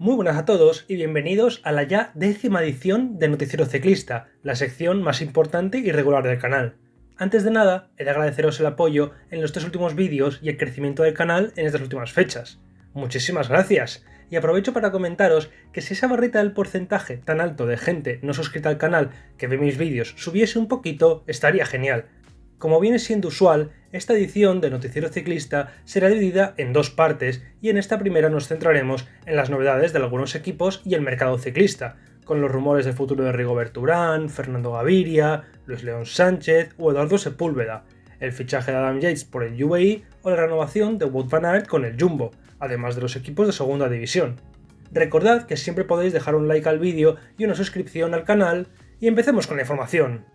Muy buenas a todos y bienvenidos a la ya décima edición de Noticiero Ciclista, la sección más importante y regular del canal. Antes de nada, he de agradeceros el apoyo en los tres últimos vídeos y el crecimiento del canal en estas últimas fechas. Muchísimas gracias, y aprovecho para comentaros que si esa barrita del porcentaje tan alto de gente no suscrita al canal que ve mis vídeos subiese un poquito, estaría genial. Como viene siendo usual, esta edición de Noticiero Ciclista será dividida en dos partes y en esta primera nos centraremos en las novedades de algunos equipos y el mercado ciclista, con los rumores del futuro de Rigobert Urán, Fernando Gaviria, Luis León Sánchez o Eduardo Sepúlveda, el fichaje de Adam Yates por el UAE o la renovación de Wout van Aert con el Jumbo, además de los equipos de segunda división. Recordad que siempre podéis dejar un like al vídeo y una suscripción al canal, y empecemos con la información.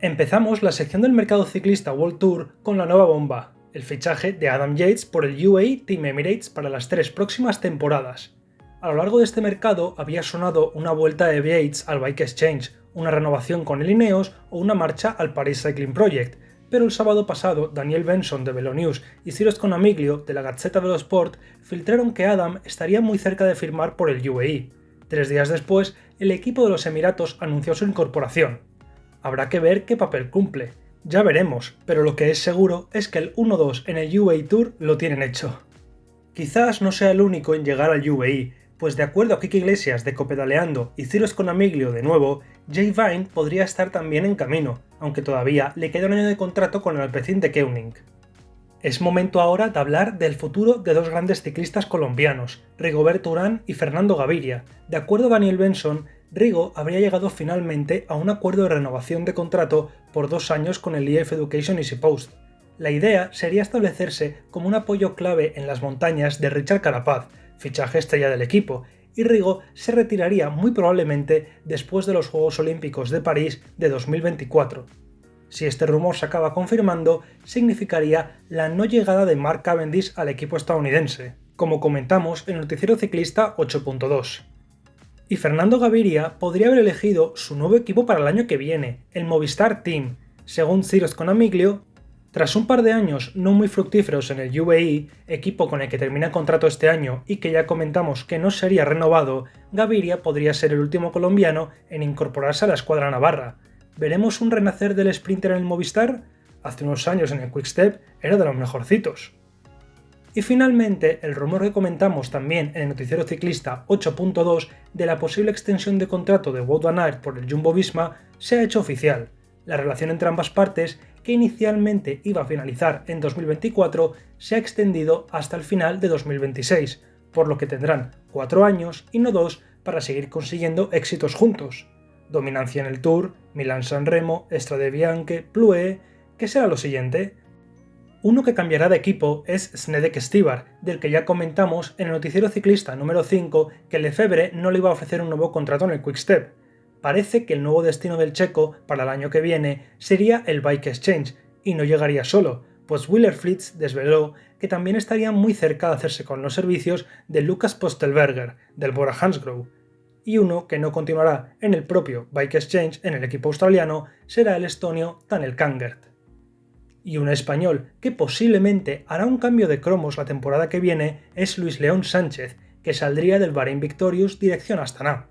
Empezamos la sección del mercado ciclista World Tour con la nueva bomba, el fichaje de Adam Yates por el UAE Team Emirates para las tres próximas temporadas. A lo largo de este mercado había sonado una vuelta de Yates al Bike Exchange, una renovación con el Ineos o una marcha al Paris Cycling Project, pero el sábado pasado Daniel Benson de Velonews y Cyrus Conamiglio de la Gazzetta dello Sport filtraron que Adam estaría muy cerca de firmar por el UAE. Tres días después, el equipo de los Emiratos anunció su incorporación. Habrá que ver qué papel cumple. Ya veremos, pero lo que es seguro es que el 1-2 en el UAE Tour lo tienen hecho. Quizás no sea el único en llegar al UAE, pues de acuerdo a Kiki Iglesias de Copedaleando y Cyrus Conamiglio de nuevo, Jay Vine podría estar también en camino, aunque todavía le queda un año de contrato con el Alpecin de Keuning. Es momento ahora de hablar del futuro de dos grandes ciclistas colombianos, Rigoberto Urán y Fernando Gaviria. De acuerdo a Daniel Benson, Rigo habría llegado finalmente a un acuerdo de renovación de contrato por dos años con el EF Education Easy Post. La idea sería establecerse como un apoyo clave en las montañas de Richard Carapaz, fichaje estrella del equipo, y Rigo se retiraría muy probablemente después de los Juegos Olímpicos de París de 2024. Si este rumor se acaba confirmando, significaría la no llegada de Mark Cavendish al equipo estadounidense, como comentamos en el noticiero ciclista 8.2. Y Fernando Gaviria podría haber elegido su nuevo equipo para el año que viene, el Movistar Team, según Cyrus Conamiglio, tras un par de años no muy fructíferos en el UAE, equipo con el que termina contrato este año y que ya comentamos que no sería renovado, Gaviria podría ser el último colombiano en incorporarse a la escuadra navarra. ¿Veremos un renacer del sprinter en el Movistar? Hace unos años en el Quickstep era de los mejorcitos. Y finalmente, el rumor que comentamos también en el noticiero ciclista 8.2 de la posible extensión de contrato de Wout van Aert por el Jumbo Visma se ha hecho oficial. La relación entre ambas partes que inicialmente iba a finalizar en 2024 se ha extendido hasta el final de 2026, por lo que tendrán cuatro años y no dos para seguir consiguiendo éxitos juntos. Dominancia en el Tour, Milan-San Remo, Strade Bianche, Plue, ¿qué será lo siguiente? Uno que cambiará de equipo es Snedek Stibar, del que ya comentamos en el noticiero ciclista número 5 que Lefebvre no le iba a ofrecer un nuevo contrato en el Quickstep, parece que el nuevo destino del checo para el año que viene sería el Bike Exchange, y no llegaría solo, pues Wheeler Fritz desveló que también estaría muy cerca de hacerse con los servicios de Lucas Postelberger, del Bora Hansgrohe, y uno que no continuará en el propio Bike Exchange en el equipo australiano será el estonio Tanel Kangert. Y un español que posiblemente hará un cambio de cromos la temporada que viene es Luis León Sánchez, que saldría del Bahrain Victorious dirección Astana.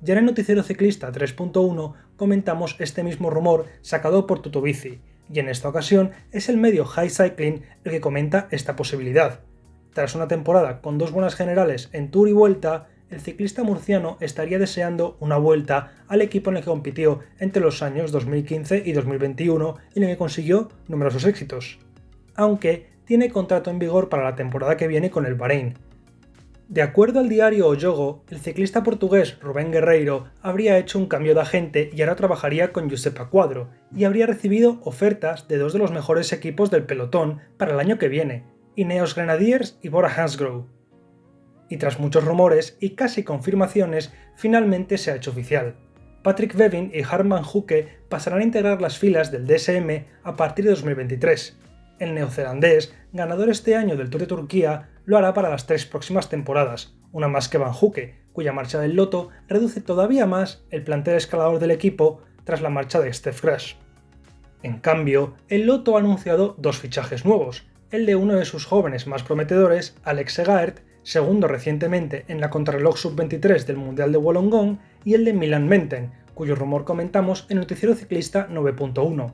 Ya en el noticiero ciclista 3.1 comentamos este mismo rumor sacado por Tutovici, y en esta ocasión es el medio High Cycling el que comenta esta posibilidad. Tras una temporada con dos buenas generales en Tour y Vuelta, el ciclista murciano estaría deseando una vuelta al equipo en el que compitió entre los años 2015 y 2021 y en el que consiguió numerosos éxitos. Aunque tiene contrato en vigor para la temporada que viene con el Bahrein, de acuerdo al diario Oyogo, el ciclista portugués Rubén Guerreiro habría hecho un cambio de agente y ahora trabajaría con Giuseppe Cuadro, y habría recibido ofertas de dos de los mejores equipos del pelotón para el año que viene, Ineos Grenadiers y Bora Hansgrohe. Y tras muchos rumores y casi confirmaciones, finalmente se ha hecho oficial. Patrick Bevin y Harman Huke pasarán a integrar las filas del DSM a partir de 2023. El neozelandés, ganador este año del Tour de Turquía, lo hará para las tres próximas temporadas, una más que Van Huke, cuya marcha del Loto reduce todavía más el plantel escalador del equipo tras la marcha de Steph Crash. En cambio, el Loto ha anunciado dos fichajes nuevos, el de uno de sus jóvenes más prometedores, Alex Segaert, segundo recientemente en la contrarreloj sub-23 del Mundial de Wollongong y el de Milan Menten, cuyo rumor comentamos en Noticiero Ciclista 9.1.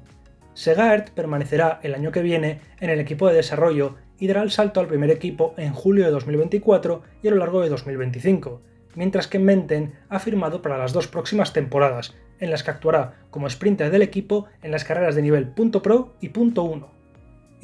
Segaert permanecerá el año que viene en el equipo de desarrollo y dará el salto al primer equipo en julio de 2024 y a lo largo de 2025, mientras que Menten ha firmado para las dos próximas temporadas, en las que actuará como sprinter del equipo en las carreras de nivel .pro y .1.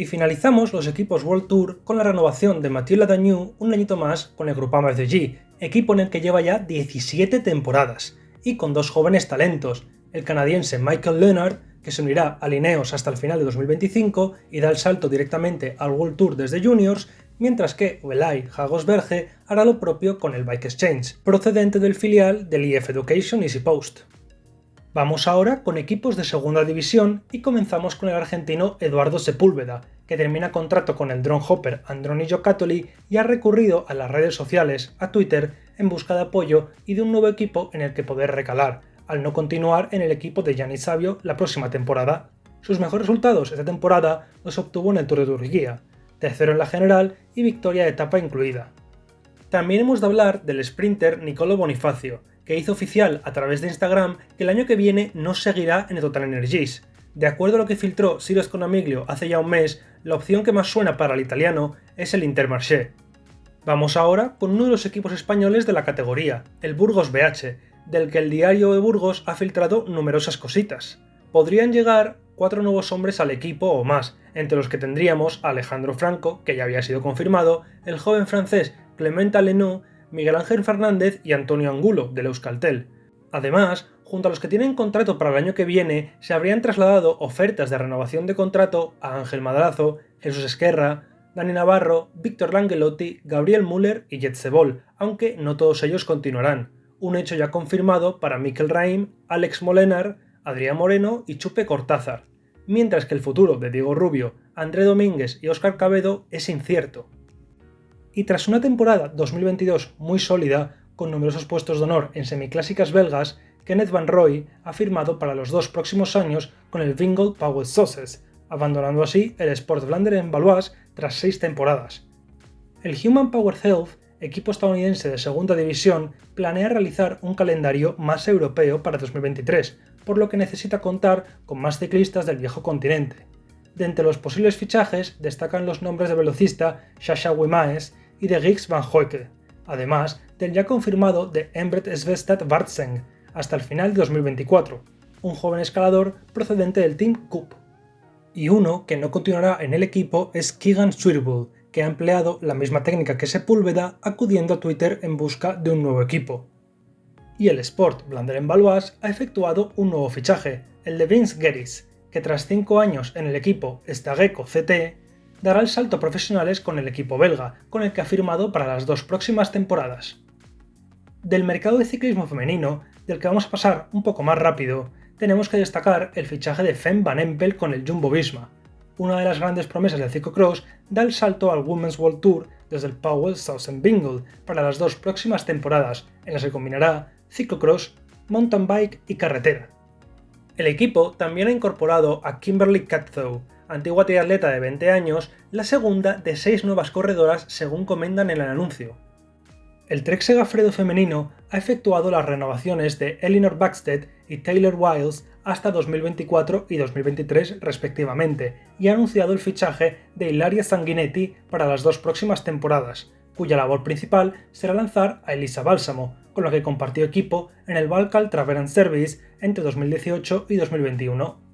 Y finalizamos los equipos World Tour con la renovación de Mathieu Ladagnou un añito más con el Groupama FDG, equipo en el que lleva ya 17 temporadas, y con dos jóvenes talentos, el canadiense Michael Leonard, que se unirá a Lineos hasta el final de 2025 y da el salto directamente al World Tour desde Juniors, mientras que Welay Hagosberge hará lo propio con el Bike Exchange, procedente del filial del IF Education Easy Post. Vamos ahora con equipos de segunda división y comenzamos con el argentino Eduardo Sepúlveda, que termina contrato con el drone hopper Androni Giocattoli y ha recurrido a las redes sociales, a Twitter, en busca de apoyo y de un nuevo equipo en el que poder recalar, al no continuar en el equipo de Gianni Savio la próxima temporada. Sus mejores resultados esta temporada los obtuvo en el Tour de Turquía, tercero en la general y victoria de etapa incluida. También hemos de hablar del sprinter Nicolo Bonifacio, que hizo oficial a través de Instagram que el año que viene no seguirá en Total Energies. De acuerdo a lo que filtró Sirius Conamiglio hace ya un mes, la opción que más suena para el italiano es el Intermarché. Vamos ahora con uno de los equipos españoles de la categoría, el Burgos BH, del que el diario de Burgos ha filtrado numerosas cositas. Podrían llegar cuatro nuevos hombres al equipo o más, entre los que tendríamos a Alejandro Franco, que ya había sido confirmado, el joven francés Clement Alenu Miguel Ángel Fernández y Antonio Angulo, del Euskaltel. Además, junto a los que tienen contrato para el año que viene, se habrían trasladado ofertas de renovación de contrato a Ángel Madrazo, Jesús Esquerra, Dani Navarro, Víctor Langelotti, Gabriel Müller y Jetsebol, aunque no todos ellos continuarán. Un hecho ya confirmado para Mikel Raim, Alex Molenar, Adrián Moreno y Chupe Cortázar, mientras que el futuro de Diego Rubio, André Domínguez y Óscar Cabedo es incierto y tras una temporada 2022 muy sólida, con numerosos puestos de honor en semiclásicas belgas, Kenneth Van Roy ha firmado para los dos próximos años con el Wingold Power Sauces, abandonando así el Sport en Valois tras seis temporadas. El Human Power Health, equipo estadounidense de segunda división, planea realizar un calendario más europeo para 2023, por lo que necesita contar con más ciclistas del viejo continente. De entre los posibles fichajes destacan los nombres de velocista Sasha Wimaes y de Giggs Van Hoyke, además del ya confirmado de Embret Svestad Bartseng hasta el final de 2024, un joven escalador procedente del Team Cup. Y uno que no continuará en el equipo es Keegan Swirbul, que ha empleado la misma técnica que Sepúlveda acudiendo a Twitter en busca de un nuevo equipo. Y el Sport Blander en Valois ha efectuado un nuevo fichaje, el de Vince Geris, que tras 5 años en el equipo Stageco CT, dará el salto a profesionales con el equipo belga, con el que ha firmado para las dos próximas temporadas. Del mercado de ciclismo femenino, del que vamos a pasar un poco más rápido, tenemos que destacar el fichaje de Fem Van Empel con el Jumbo Visma. Una de las grandes promesas del ciclocross da el salto al Women's World Tour desde el Powell Southern Bingle para las dos próximas temporadas, en las que combinará ciclocross, mountain bike y carretera. El equipo también ha incorporado a Kimberly Cathow, antigua triatleta de 20 años, la segunda de seis nuevas corredoras según comentan en el anuncio. El Trek Segafredo femenino ha efectuado las renovaciones de Eleanor Baxted y Taylor Wiles hasta 2024 y 2023 respectivamente, y ha anunciado el fichaje de Ilaria Sanguinetti para las dos próximas temporadas, cuya labor principal será lanzar a Elisa Bálsamo, con la que compartió equipo en el Balcal Travel Service entre 2018 y 2021.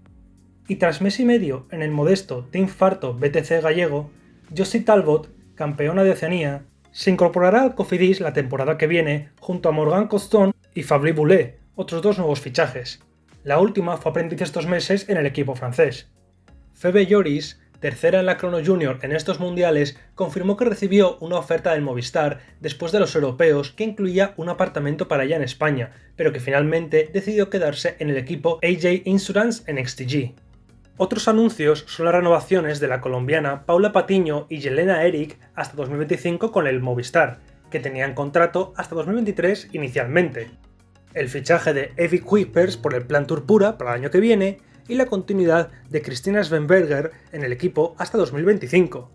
Y tras mes y medio en el modesto Team Farto BTC gallego, Josie Talbot, campeona de Oceanía, se incorporará al Cofidis la temporada que viene junto a Morgan Coston y Fabri Boulet, otros dos nuevos fichajes. La última fue aprendiz estos meses en el equipo francés. Febe Lloris tercera en la Chrono Junior en estos mundiales, confirmó que recibió una oferta del Movistar después de los europeos que incluía un apartamento para ella en España, pero que finalmente decidió quedarse en el equipo AJ Insurance en XTG. Otros anuncios son las renovaciones de la colombiana Paula Patiño y Yelena Eric hasta 2025 con el Movistar, que tenían contrato hasta 2023 inicialmente. El fichaje de Evie Kuipers por el Plan Tour Pura para el año que viene y la continuidad de Cristina Svenberger en el equipo hasta 2025.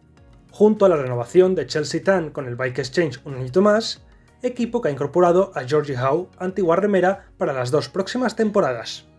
junto a la renovación de Chelsea Tan con el Bike Exchange un añito más, equipo que ha incorporado a Georgie Howe, antigua remera, para las dos próximas temporadas.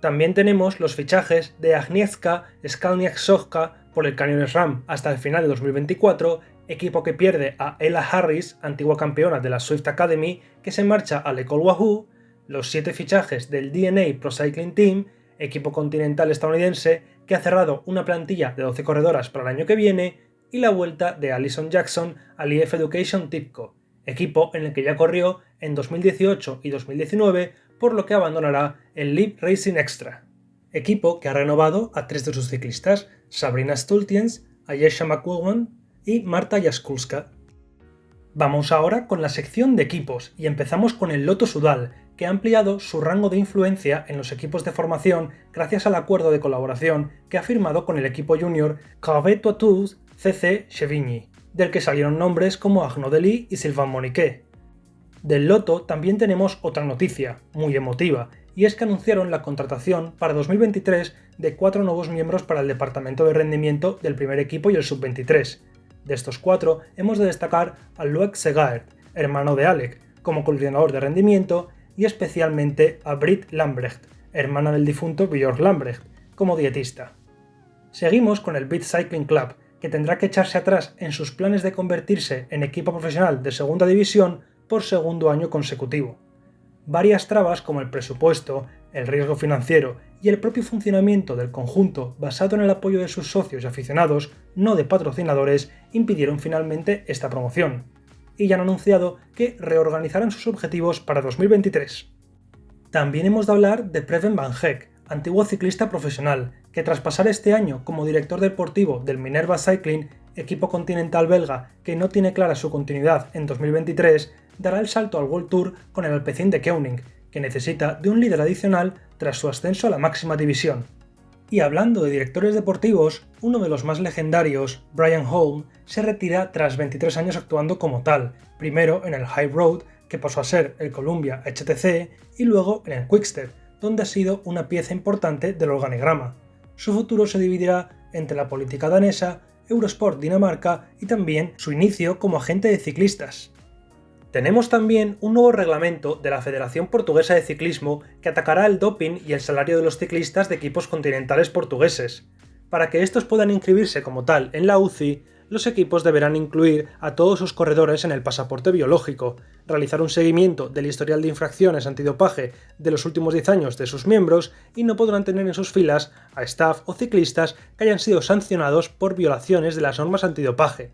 También tenemos los fichajes de Agnieszka Skalniak-Sojka por el Canyones Ram hasta el final de 2024, equipo que pierde a Ella Harris, antigua campeona de la Swift Academy, que se marcha al Ecole Wahoo, los siete fichajes del DNA Pro Cycling Team, equipo continental estadounidense que ha cerrado una plantilla de 12 corredoras para el año que viene, y la vuelta de Alison Jackson al EF Education Tipco, equipo en el que ya corrió en 2018 y 2019, por lo que abandonará el Leap Racing Extra. Equipo que ha renovado a tres de sus ciclistas, Sabrina Stultiens, Ayesha McWogan y Marta Jaskulska. Vamos ahora con la sección de equipos y empezamos con el Loto Sudal, que ha ampliado su rango de influencia en los equipos de formación gracias al acuerdo de colaboración que ha firmado con el equipo junior Caveto Tours CC Chevigny, del que salieron nombres como Agno Deli y Sylvain Moniquet. Del Loto también tenemos otra noticia, muy emotiva, y es que anunciaron la contratación para 2023 de cuatro nuevos miembros para el departamento de rendimiento del primer equipo y el sub-23. De estos cuatro hemos de destacar a Loic Segaert, hermano de Alec, como coordinador de rendimiento y especialmente a Britt Lambrecht, hermana del difunto Björk Lambrecht, como dietista. Seguimos con el Beat Cycling Club, que tendrá que echarse atrás en sus planes de convertirse en equipo profesional de segunda división por segundo año consecutivo. Varias trabas como el presupuesto, el riesgo financiero y el propio funcionamiento del conjunto basado en el apoyo de sus socios y aficionados, no de patrocinadores, impidieron finalmente esta promoción y ya han anunciado que reorganizarán sus objetivos para 2023. También hemos de hablar de Preven Van Heck, antiguo ciclista profesional, que tras pasar este año como director deportivo del Minerva Cycling, equipo continental belga que no tiene clara su continuidad en 2023, dará el salto al World Tour con el Alpecin de Keuning, que necesita de un líder adicional tras su ascenso a la máxima división. Y hablando de directores deportivos, uno de los más legendarios, Brian Holm, se retira tras 23 años actuando como tal, primero en el High Road, que pasó a ser el Columbia HTC, y luego en el Quickstep, donde ha sido una pieza importante del organigrama. Su futuro se dividirá entre la política danesa, Eurosport Dinamarca y también su inicio como agente de ciclistas. Tenemos también un nuevo reglamento de la Federación Portuguesa de Ciclismo que atacará el doping y el salario de los ciclistas de equipos continentales portugueses. Para que estos puedan inscribirse como tal en la UCI, los equipos deberán incluir a todos sus corredores en el pasaporte biológico, realizar un seguimiento del historial de infracciones antidopaje de los últimos 10 años de sus miembros y no podrán tener en sus filas a staff o ciclistas que hayan sido sancionados por violaciones de las normas antidopaje.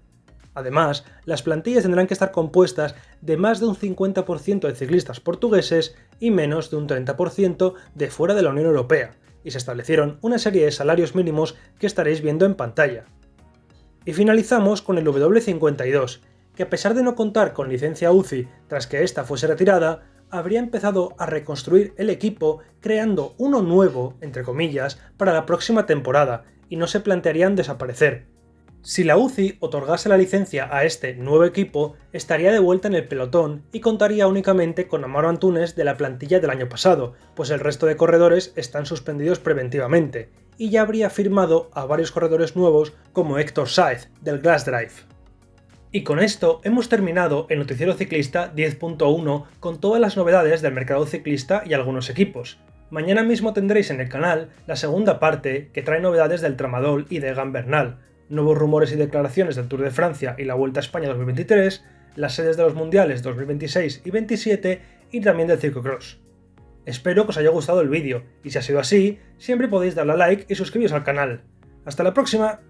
Además, las plantillas tendrán que estar compuestas de más de un 50% de ciclistas portugueses y menos de un 30% de fuera de la Unión Europea, y se establecieron una serie de salarios mínimos que estaréis viendo en pantalla. Y finalizamos con el W52, que a pesar de no contar con licencia UCI tras que ésta fuese retirada, habría empezado a reconstruir el equipo creando uno nuevo, entre comillas, para la próxima temporada, y no se plantearían desaparecer, si la UCI otorgase la licencia a este nuevo equipo, estaría de vuelta en el pelotón y contaría únicamente con Amaro Antunes de la plantilla del año pasado, pues el resto de corredores están suspendidos preventivamente, y ya habría firmado a varios corredores nuevos como Héctor Saez, del Glass Drive. Y con esto hemos terminado el Noticiero Ciclista 10.1 con todas las novedades del mercado ciclista y algunos equipos. Mañana mismo tendréis en el canal la segunda parte que trae novedades del Tramadol y de Gambernal, nuevos rumores y declaraciones del Tour de Francia y la Vuelta a España 2023, las sedes de los Mundiales 2026 y 27 y también del Circo Cross. Espero que os haya gustado el vídeo y si ha sido así, siempre podéis darle a like y suscribiros al canal. ¡Hasta la próxima!